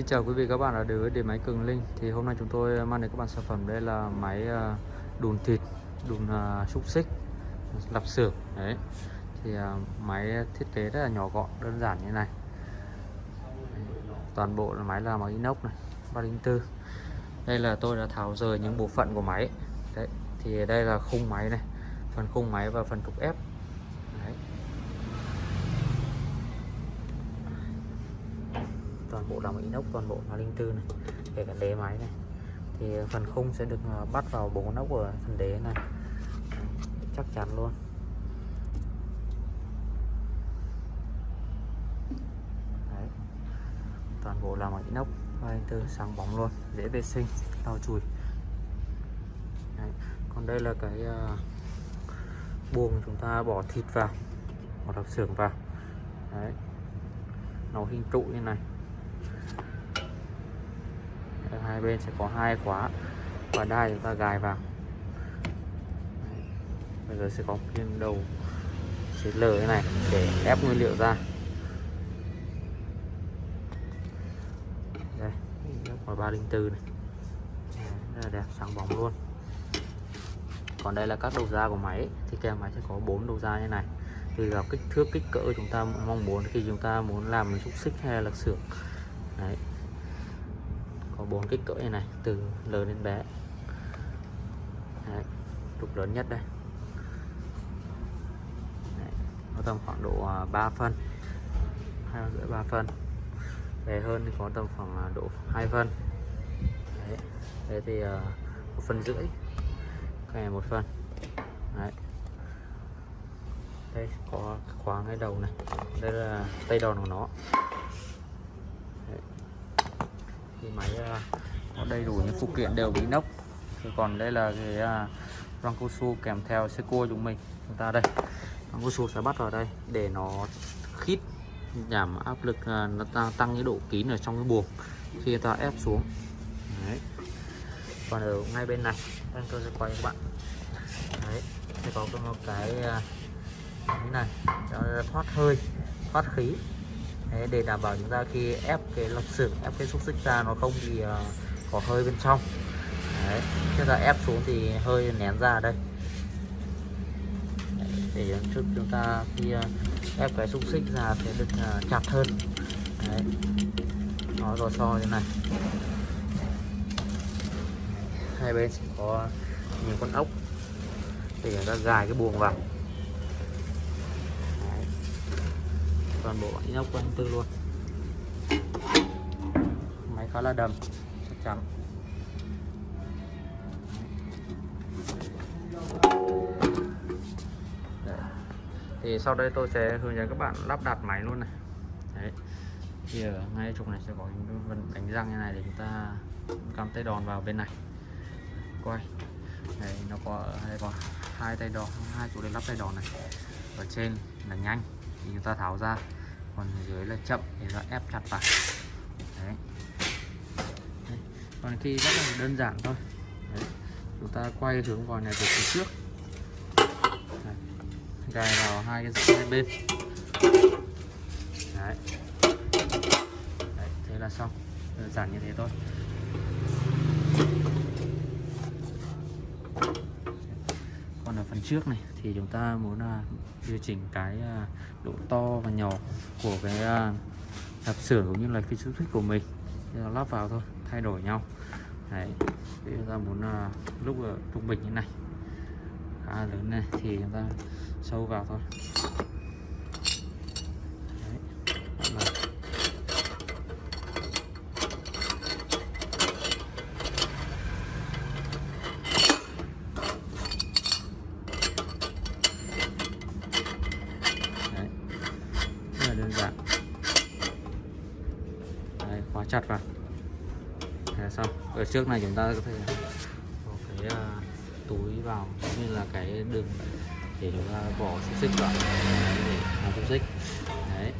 Xin chào quý vị các bạn đã đến với điện máy Cường Linh. Thì hôm nay chúng tôi mang đến các bạn sản phẩm đây là máy à, đùn thịt, đùn à, xúc xích, lạp xưởng. Đấy. Thì à, máy thiết kế rất là nhỏ gọn, đơn giản như này. Toàn bộ là máy là bằng inox này 304 đây là tôi đã tháo rời những bộ phận của máy. Đấy, thì đây là khung máy này, phần khung máy và phần trục ép đấy toàn bộ làm inox toàn bộ là linh tư này kể cả đế máy này thì phần khung sẽ được ờ, bắt vào bộ nóc ốc của phần đế này chắc chắn luôn Đấy. toàn bộ làm bằng inox tư sáng bóng luôn dễ vệ sinh lau chùi Đấy. còn đây là cái uh, buồng chúng ta bỏ thịt vào bỏ đập xưởng vào Đấy. nó hình trụ như này đây, hai bên sẽ có hai khóa. Và đai chúng ta gài vào. Bây giờ sẽ có viên đầu xịt lờ thế này để ép nguyên liệu ra. Đây quả 304 này. Rất là đẹp sáng bóng luôn. Còn đây là các đầu ra của máy thì kèm máy sẽ có bốn đầu ra như này. Tùy vào kích thước kích cỡ chúng ta mong muốn khi chúng ta muốn làm xúc xích hay là xưởng. Đấy bốn kích cỡ như này từ lớn đến bé đấy. trục lớn nhất đây đấy. nó tầm khoảng độ à, 3 phân hai rưỡi ba phân bé hơn thì có tầm khoảng à, độ 2 phân đấy. thế thì uh, một phân rưỡi cái này một phân đấy đây có khóa ngay đầu này đây là tay đòn của nó thì máy à, có đầy đủ những phụ kiện đều bị nóc thì còn đây là cái à, răng cao su kèm theo xe cua chúng mình. Chúng ta đây răng cao su sẽ bắt vào đây để nó khít giảm áp lực à, nó tăng, tăng cái độ kín ở trong cái buồng khi ta ép xuống. Đấy. Còn ở ngay bên này đang tôi sẽ quay các bạn. Đấy sẽ có một cái như này cho thoát hơi thoát khí đấy, để đảm bảo chúng ta khi ép cái lọc xưởng ép cái xúc xích ra nó không bị uh, có hơi bên trong. Đấy chúng ta ép xuống thì hơi nén ra đây. Đấy, để trước chúng ta khi uh, ép cái xúc xích ra sẽ được uh, chặt hơn. Đấy. Nó rò so như này. Hai bên sẽ có những con ốc. Để chúng ta gài cái buồng vào Đấy toàn bộ inox quanh tư luôn. Máy khá là đầm, chắc chắn. Đấy. thì sau đây tôi sẽ hướng dẫn các bạn lắp đặt máy luôn này. Đấy. thì ở ngay trục này sẽ có những đánh răng như này để chúng ta cắm tay đòn vào bên này. Quay. Đây nó có đây có hai tay đòn, hai chỗ để lắp tay đòn này. Ở trên là nhanh thì chúng ta tháo ra còn dưới là chậm thì ta ép chặt vào đấy. đấy. còn khi rất là đơn giản thôi đấy. chúng ta quay hướng vòi này từ phía trước đấy. gài vào hai cái hai bên đấy. đấy, thế là xong đơn giản như thế thôi còn ở phần trước này thì chúng ta muốn uh, điều chỉnh cái uh, độ to và nhỏ của cái uh, sửa cũng như là cái xúc thích của mình. Thì lắp vào thôi thay đổi nhau. Đấy thì chúng ta muốn uh, lúc trung bình như này. Khá lớn này thì chúng ta sâu vào thôi đơn giản Đấy, khóa chặt vào. Thế xong. Ở trước này chúng ta có thể có cái uh, túi vào cũng như là cái đường để chúng ta bỏ xúc xích vào. Để làm xúc xích. Đấy.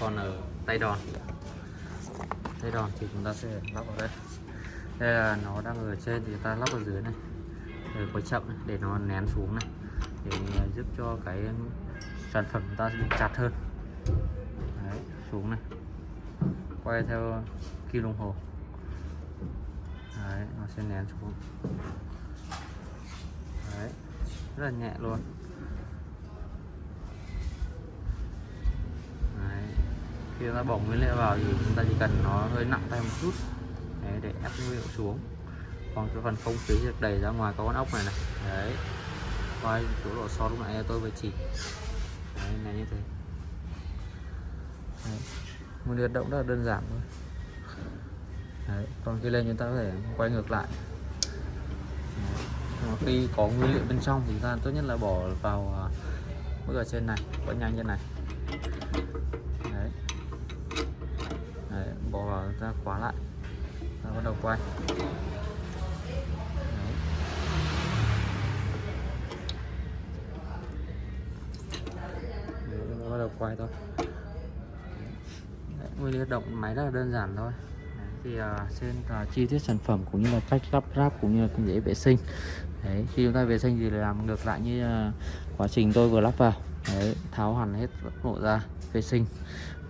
còn ở tay đòn. Tay đòn thì chúng ta sẽ lắp vào đây. Đây là nó đang ở trên thì ta lắp ở dưới này. Rồi có chậm này, để nó nén xuống này. Để giúp cho cái sản phẩm chúng ta chặt hơn xuống này. Quay theo kim đồng hồ. Đấy nó sẽ nén xuống. Đấy rất là nhẹ luôn. Đấy. khi ta bỏ nguyên liệu vào thì chúng ta chỉ cần nó hơi nặng tay một chút. Đấy, để ép nguyên liệu xuống. Còn cái phần không khí được đẩy ra ngoài có con ốc này này. Đấy quay chỗ độ so lúc nãy tôi vừa chỉ đấy là như thế đấy. nguyên liệu động rất là đơn giản thôi đấy. còn khi lên chúng ta có thể quay ngược lại đấy. Khi có nguyên liệu bên trong thì chúng ta tốt nhất là bỏ vào à, bước ở trên này quá nhanh như này đấy. đấy bỏ vào ra khóa lại ta bắt đầu quay Đấy. Chúng ta bắt đầu quay thôi nguyên lý hoạt động máy rất là đơn giản thôi. Đấy, thì uh, trên uh, chi tiết sản phẩm cũng như là cách lắp ráp cũng như là dễ vệ sinh. Đấy, khi chúng ta vệ sinh thì làm ngược lại như uh, quá trình tôi vừa lắp vào. Đấy, tháo hẳn hết bộ ra vệ sinh.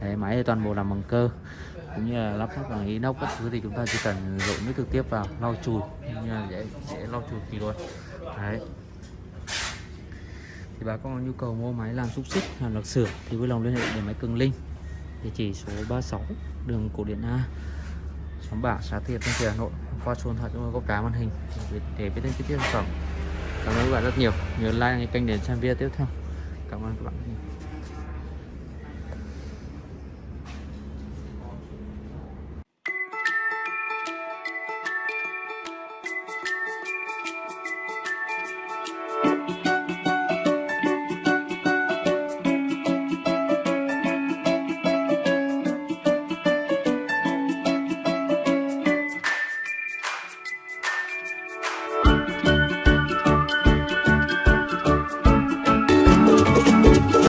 Đấy, máy thì toàn bộ làm bằng cơ. Cũng như là lắp ráp bằng inox các thứ thì chúng ta chỉ cần dội nước trực tiếp vào lau chùi. Như là dễ dễ lau chùi thì luôn. Đấy. Thì bà con có nhu cầu mua máy làm xúc xích làm lọc sửa thì vui lòng liên hệ để máy cường linh địa chỉ số 36 đường cổ điển A. Xóm bảng xã Thiệt Thanh phố Hà Nội. Qua số điện thoại chúng tôi có cá màn hình để, để biết thêm chi tiết sản phẩm. Cảm ơn các bạn rất nhiều. Nhớ like kênh để xem video tiếp theo. Cảm ơn các bạn